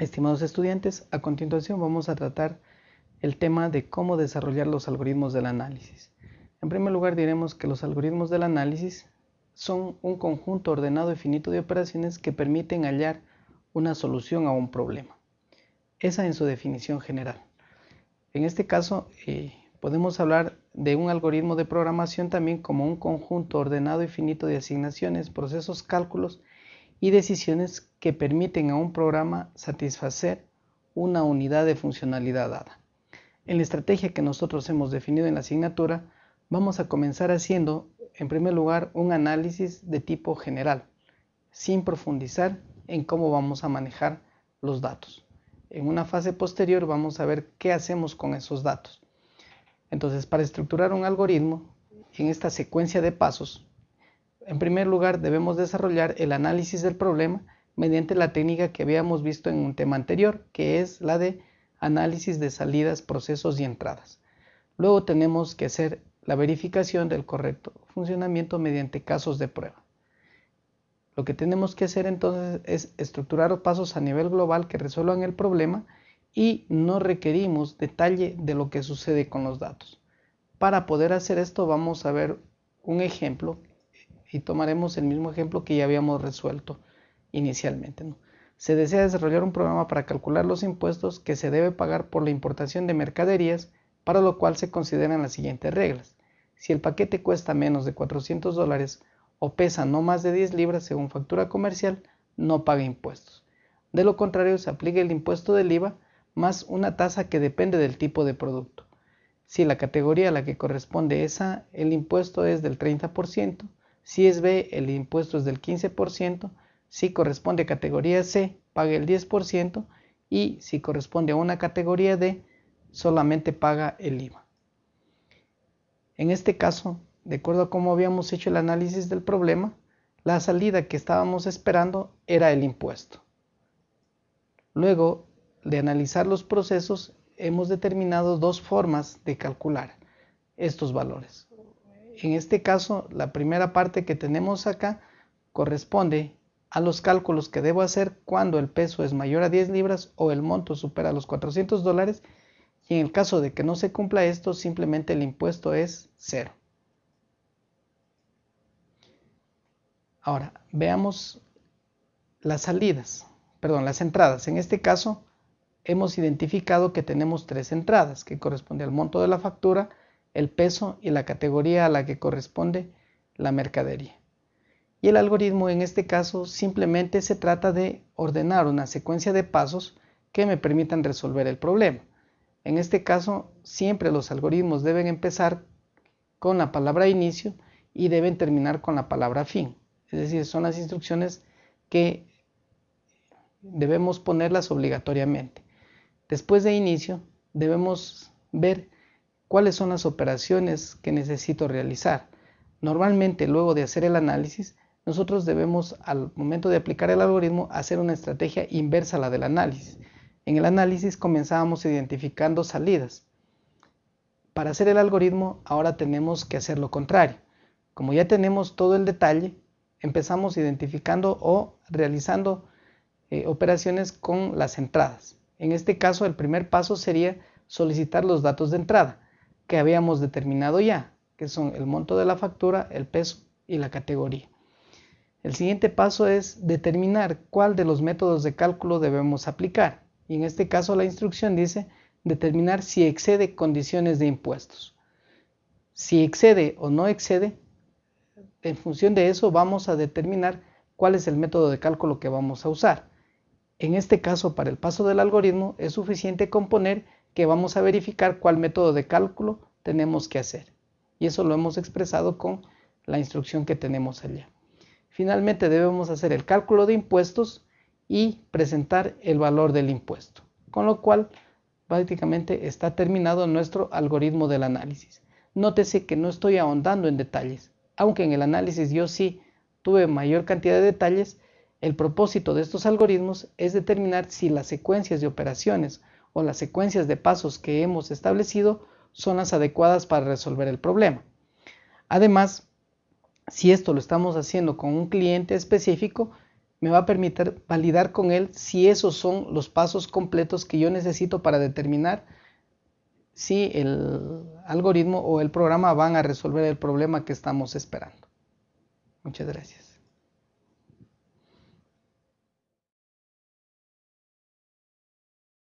Estimados estudiantes, a continuación vamos a tratar el tema de cómo desarrollar los algoritmos del análisis. En primer lugar diremos que los algoritmos del análisis son un conjunto ordenado y finito de operaciones que permiten hallar una solución a un problema. Esa en su definición general. En este caso eh, podemos hablar de un algoritmo de programación también como un conjunto ordenado y finito de asignaciones, procesos, cálculos y decisiones que permiten a un programa satisfacer una unidad de funcionalidad dada. En la estrategia que nosotros hemos definido en la asignatura, vamos a comenzar haciendo, en primer lugar, un análisis de tipo general, sin profundizar en cómo vamos a manejar los datos. En una fase posterior vamos a ver qué hacemos con esos datos. Entonces, para estructurar un algoritmo, en esta secuencia de pasos, en primer lugar, debemos desarrollar el análisis del problema mediante la técnica que habíamos visto en un tema anterior, que es la de análisis de salidas, procesos y entradas. Luego tenemos que hacer la verificación del correcto funcionamiento mediante casos de prueba. Lo que tenemos que hacer entonces es estructurar pasos a nivel global que resuelvan el problema y no requerimos detalle de lo que sucede con los datos. Para poder hacer esto vamos a ver un ejemplo y tomaremos el mismo ejemplo que ya habíamos resuelto inicialmente. Se desea desarrollar un programa para calcular los impuestos que se debe pagar por la importación de mercaderías, para lo cual se consideran las siguientes reglas. Si el paquete cuesta menos de 400 dólares o pesa no más de 10 libras según factura comercial, no paga impuestos. De lo contrario, se aplica el impuesto del IVA más una tasa que depende del tipo de producto. Si la categoría a la que corresponde esa, el impuesto es del 30%, si es B, el impuesto es del 15%. Si corresponde a categoría C, paga el 10%. Y si corresponde a una categoría D, solamente paga el IVA. En este caso, de acuerdo a cómo habíamos hecho el análisis del problema, la salida que estábamos esperando era el impuesto. Luego de analizar los procesos, hemos determinado dos formas de calcular estos valores en este caso, la primera parte que tenemos acá corresponde a los cálculos que debo hacer cuando el peso es mayor a 10 libras o el monto supera los 400 dólares y en el caso de que no se cumpla esto, simplemente el impuesto es cero. Ahora, veamos las salidas, perdón, las entradas. En este caso, hemos identificado que tenemos tres entradas, que corresponde al monto de la factura, el peso y la categoría a la que corresponde la mercadería. Y el algoritmo en este caso simplemente se trata de ordenar una secuencia de pasos que me permitan resolver el problema. En este caso siempre los algoritmos deben empezar con la palabra inicio y deben terminar con la palabra fin. Es decir, son las instrucciones que debemos ponerlas obligatoriamente. Después de inicio debemos ver cuáles son las operaciones que necesito realizar. Normalmente luego de hacer el análisis, nosotros debemos al momento de aplicar el algoritmo hacer una estrategia inversa a la del análisis. En el análisis comenzábamos identificando salidas. Para hacer el algoritmo ahora tenemos que hacer lo contrario. Como ya tenemos todo el detalle, empezamos identificando o realizando eh, operaciones con las entradas. En este caso el primer paso sería solicitar los datos de entrada que habíamos determinado ya, que son el monto de la factura, el peso y la categoría. El siguiente paso es determinar cuál de los métodos de cálculo debemos aplicar. Y en este caso la instrucción dice determinar si excede condiciones de impuestos. Si excede o no excede, en función de eso vamos a determinar cuál es el método de cálculo que vamos a usar. En este caso, para el paso del algoritmo, es suficiente componer que vamos a verificar cuál método de cálculo tenemos que hacer. Y eso lo hemos expresado con la instrucción que tenemos allá. Finalmente debemos hacer el cálculo de impuestos y presentar el valor del impuesto. Con lo cual prácticamente está terminado nuestro algoritmo del análisis. Nótese que no estoy ahondando en detalles. Aunque en el análisis yo sí tuve mayor cantidad de detalles, el propósito de estos algoritmos es determinar si las secuencias de operaciones o las secuencias de pasos que hemos establecido son las adecuadas para resolver el problema. Además, si esto lo estamos haciendo con un cliente específico, me va a permitir validar con él si esos son los pasos completos que yo necesito para determinar si el algoritmo o el programa van a resolver el problema que estamos esperando. Muchas gracias.